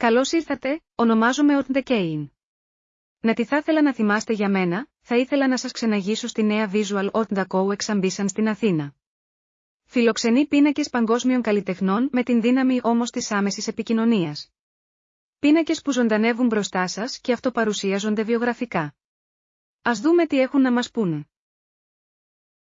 Καλώς ήρθατε, ονομάζομαι Ορτ Να τι θα ήθελα να θυμάστε για μένα, θα ήθελα να σας ξεναγήσω στη νέα Visual Art Co Exambition στην Αθήνα. Φιλοξενεί πίνακες παγκόσμιων καλλιτεχνών με την δύναμη όμως της άμεσης επικοινωνίας. Πίνακες που ζωντανεύουν μπροστά σας και αυτοπαρουσίαζονται βιογραφικά. Α δούμε τι έχουν να μας πούνε.